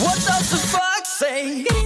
What does the fuck say?